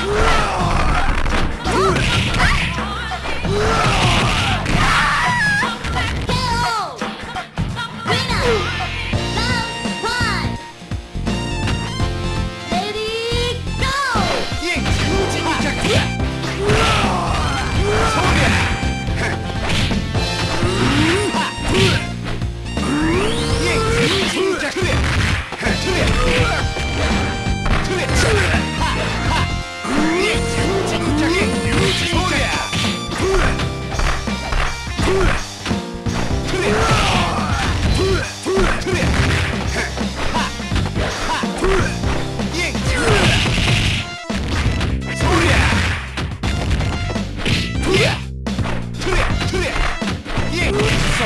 Ha!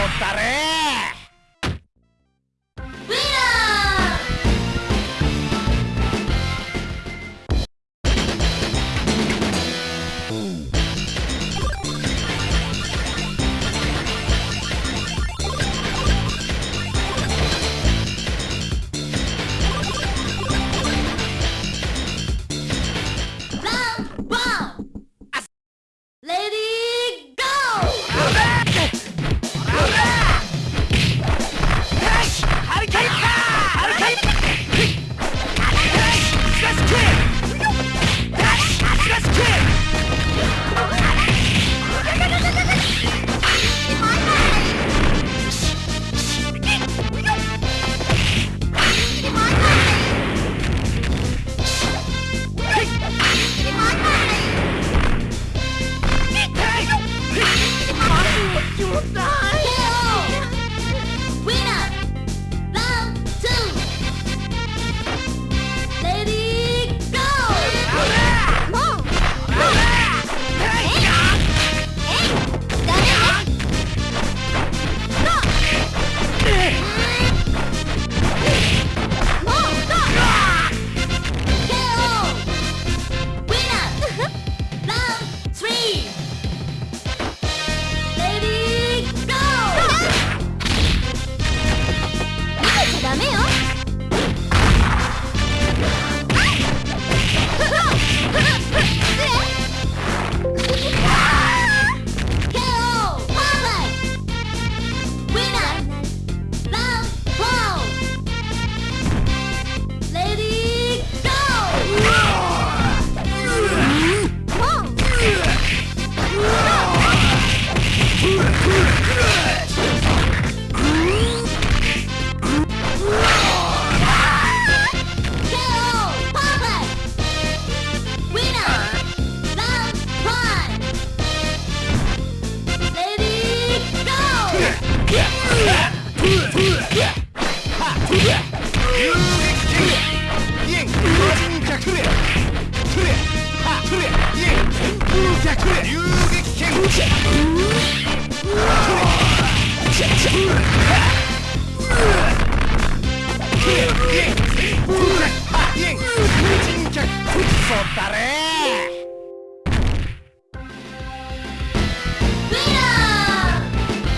Costa